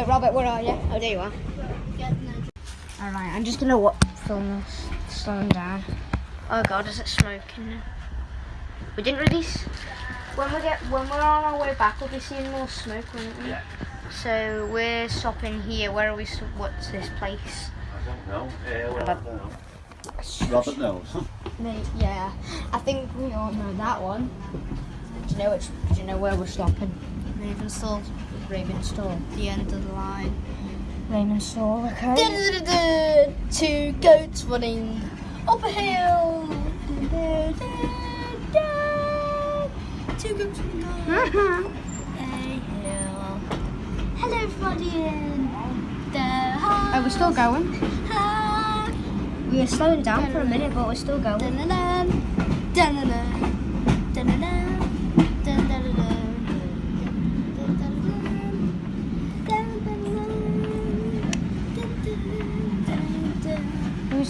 Wait, Robert, where are you? Oh, there you are. Alright, I'm just gonna wa- film this, slowing down. Oh god, is it smoking now? We didn't release. When we get, when we're on our way back, we'll be seeing more smoke, won't we? Yeah. So we're stopping here. Where are we? What's this place? I don't know. Uh, well, I don't know. Robert knows. May- Yeah, I think we all know that one. Do you know which? Do you know where we're stopping? Rawtenstall. Rawtenstall. The end of the line. Rawtenstall, okay. Da-da-da-da, Two goats running up a hill. Two goats running up a mm-hmm. hill. Hello, everybody. Are we still going? We were slowing down for a minute, but we're still going. Dun-dun-dun, dun-dun-dun, dun-dun-dun,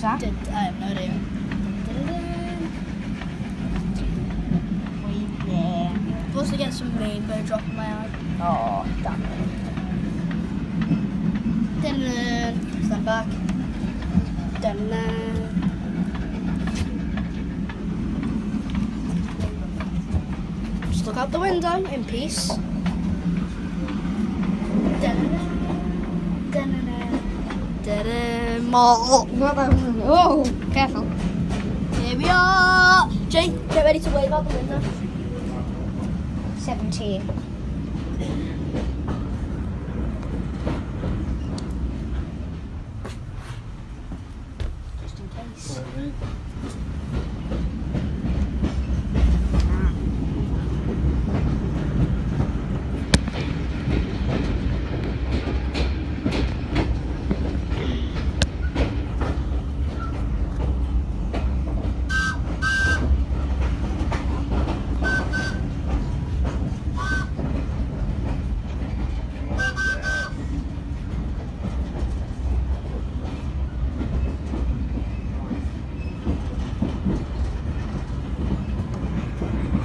Who's that? dun-dun-dun. I have no idea. We there. Supposed to get some rainbow drop in my eye. Oh, damn it. Dun-dun. Stand back. Dun-dun. Just look out the window in peace. Dun-dun. Oh, careful. Here we are. Jake, get ready to wave out the window. 17. Just in case.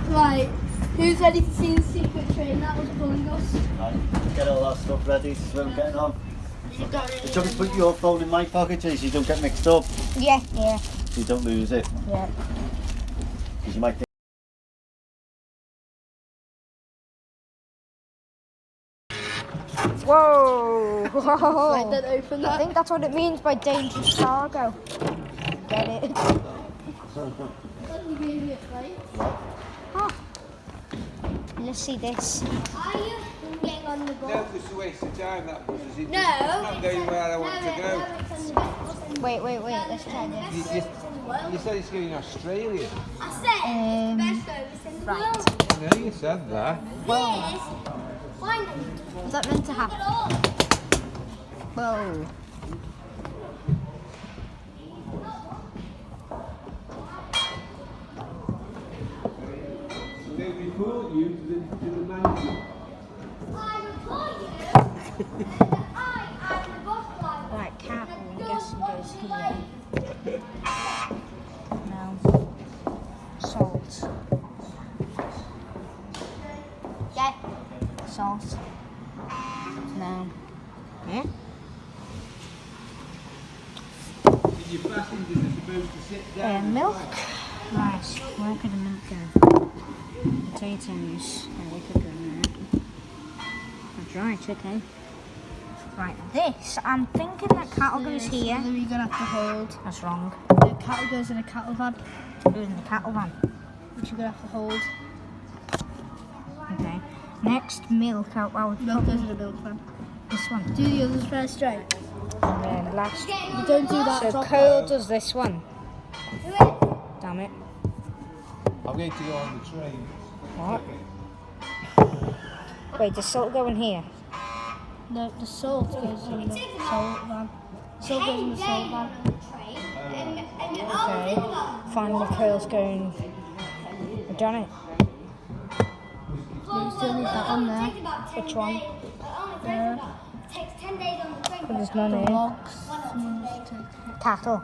Right, who's ready to see the secret train that was pulling us? Right, Get all that stuff ready to swim getting on. You got You don't put your phone in my pocket so you don't get mixed up. Yeah, yeah, So you don't lose it. yeah. Because you might think. Whoa! Right, then open I think that's what it means by dangerous cargo. Get it? You gave me a. Let's see this. Are you getting on the boat? No, it's a waste of time that was. Is it? No. I'm going where I want to go. Wait, wait, wait. Let's try You, this. you, you said it's going to Australia. I said Um, it's the best service in the right. world. I know you said that. Yes. Find them. Was that meant to happen? Whoa. They report you to the, to the manager. I report you. and I am the boss driver. Right, cap. I'm guessing goes here. No. Salt. Yeah. Salt. No. Yeah? Did your passengers are supposed to sit Uh, down? milk. Right, where could the milk go? Potatoes. Oh, they could go in there. That's right, okay. Right, this, I'm thinking that cattle goes here. You're gonna have to hold. That's wrong. The cattle goes in a cattle van, Goes in the cattle van. which you're gonna have to hold. Okay. Next, milk. I would Milk goes in a milk van. this one. Do the others first straight. And then last. You don't do that. So Cole does this one. Do it. Damn it. I'm going to go on the train. What? Wait, does salt go in here? No, the salt goes in the salt van. Salt goes in the salt van. Okay. Finally, Cole's going. I've done it. You still need that on there. Which one? Yeah. But there's none The here. logs. Someone just Cattle.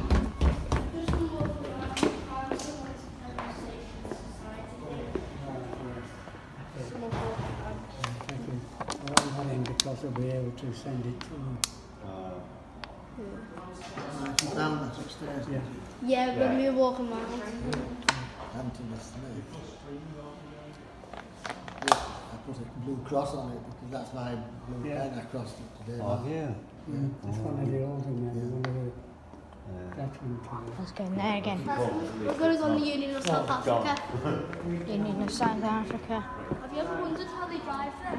having be able to send it to uh, Down that's upstairs. yeah. Yeah, when we were walking around. Hampton is me. Yeah, I put a blue cross on it because that's my blue Yeah. pen I crossed it today. Oh, yeah. yeah. It's one of the older men, one of the Let's go in there again. We're gonna go on the Union of South Africa. Union of South Africa. Have you ever wondered how they drive them?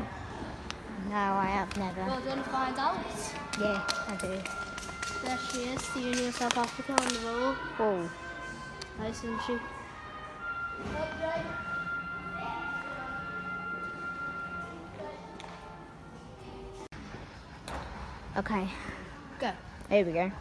No, I have never. Well, do you want to find out? Yeah, I do. There she is, the Union of South Africa on the road. Oh. Nice, isn't she? Okay, Go. here we go.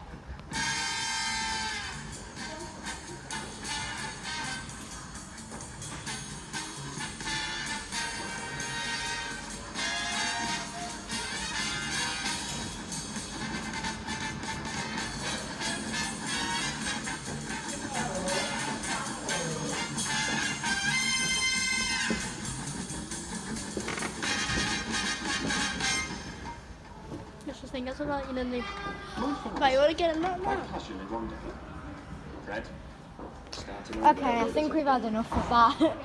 Want to get in that now? Fred. Starting Okay, I think we've had enough of that.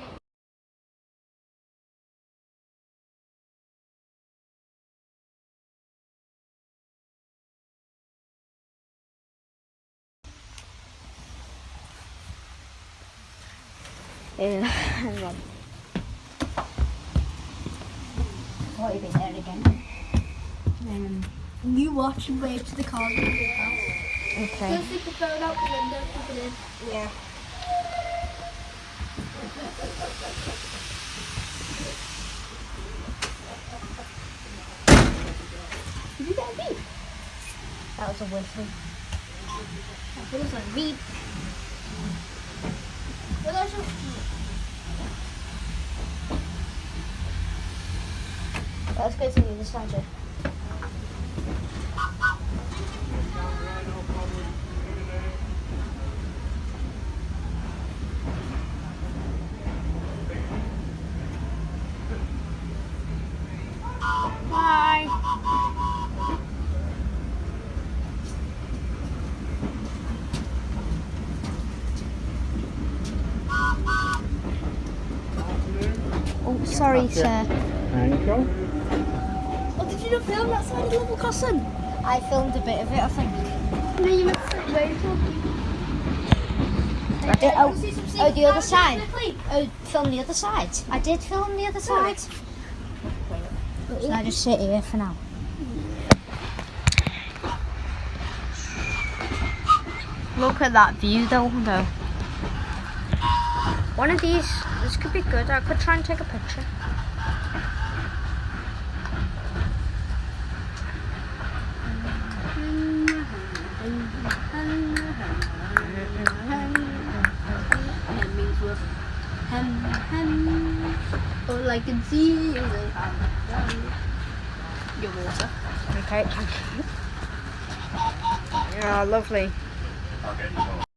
Yeah, hang on. What have you been there again? Um, You watch and wave to the car. okay. Just stick the phone out the window, keep it in. Yeah. Did you get a beep? That was a whistle. That was a beep. That's just... Let's go to the other side. Sorry, sir. Thank you. Oh, did you not film that side of level crossing? I filmed a bit of it, I think. No, you meant to sit wave I did, oh, oh, the other side. Oh, film the other side. I did film the other side. Should I just sit here for now? Look at that view though, though. One of these, this could be good. I could try and take a picture. All I can see is a ham, ham. Your water. Okay, thank you. Yeah, lovely. Okay.